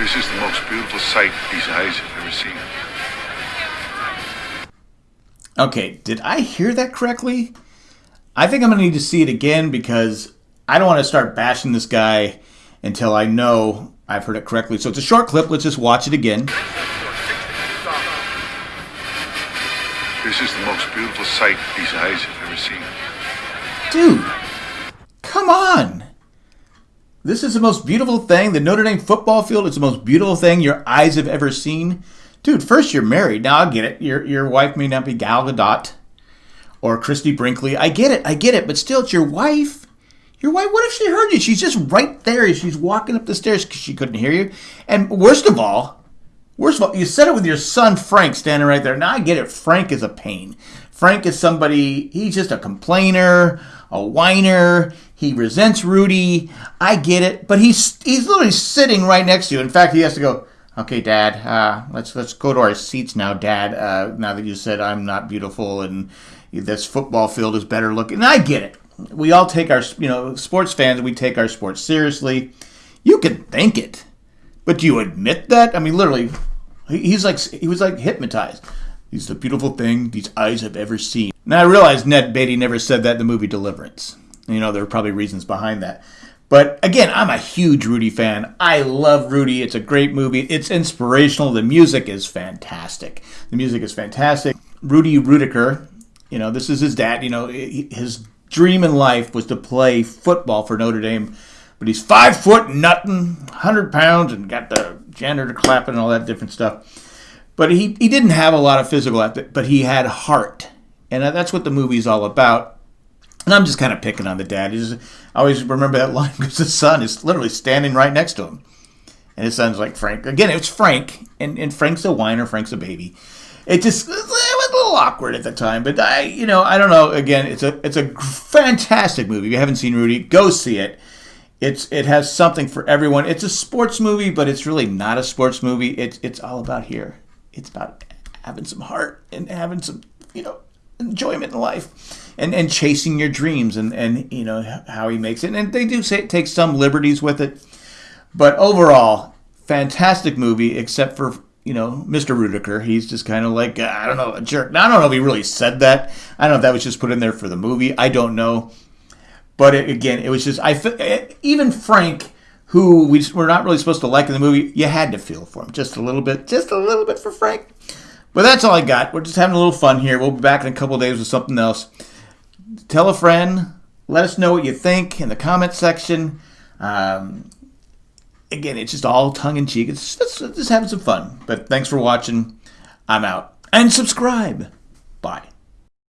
This is the most beautiful sight these eyes have ever seen. Okay, did I hear that correctly? I think I'm going to need to see it again because I don't want to start bashing this guy until I know I've heard it correctly. So it's a short clip. Let's just watch it again. This is the most beautiful sight these eyes have ever seen. Dude, come on. This is the most beautiful thing. The Notre Dame football field is the most beautiful thing your eyes have ever seen. Dude, first you're married. Now I get it. Your your wife may not be Gal Gadot or Christy Brinkley. I get it. I get it. But still, it's your wife. Your wife. What if she heard you? She's just right there. She's walking up the stairs because she couldn't hear you. And worst of all, worst of all, you said it with your son Frank standing right there. Now I get it. Frank is a pain. Frank is somebody. He's just a complainer, a whiner. He resents Rudy. I get it. But he's he's literally sitting right next to you. In fact, he has to go. Okay, Dad. Uh, let's let's go to our seats now, Dad. Uh, now that you said I'm not beautiful and this football field is better looking, and I get it. We all take our you know sports fans. We take our sports seriously. You can think it, but do you admit that? I mean, literally, he's like he was like hypnotized. He's the beautiful thing these eyes have ever seen. Now I realize Ned Beatty never said that in the movie Deliverance. You know there are probably reasons behind that. But again, I'm a huge Rudy fan. I love Rudy. It's a great movie. It's inspirational. The music is fantastic. The music is fantastic. Rudy Ruettiger, you know, this is his dad. You know, his dream in life was to play football for Notre Dame. But he's five foot nothing, 100 pounds, and got the janitor clapping and all that different stuff. But he, he didn't have a lot of physical, effort, but he had heart. And that's what the movie's all about. And I'm just kind of picking on the dad. Just, I always remember that line because the son is literally standing right next to him. And his son's like, Frank. Again, it's Frank. And, and Frank's a whiner, Frank's a baby. It just it was a little awkward at the time. But I, you know, I don't know. Again, it's a it's a fantastic movie. If you haven't seen Rudy, go see it. It's it has something for everyone. It's a sports movie, but it's really not a sports movie. It's it's all about here. It's about having some heart and having some, you know, enjoyment in life and, and chasing your dreams and, and you know how he makes it. And they do say take some liberties with it. But overall fantastic movie except for you know mr ruettiger he's just kind of like i don't know a jerk. Now i don't know if he really said that. I don't know if that was just put in there for the movie. I don't know but it, again it was just i even frank who we were not really supposed to like in the movie you had to feel for him just a little bit just a little bit for frank but that's all I got. We're just having a little fun here. We'll be back in a couple days with something else. Tell a friend. Let us know what you think in the comment section. Um, again, it's just all tongue in cheek. It's just, just having some fun. But thanks for watching. I'm out. And subscribe. Bye.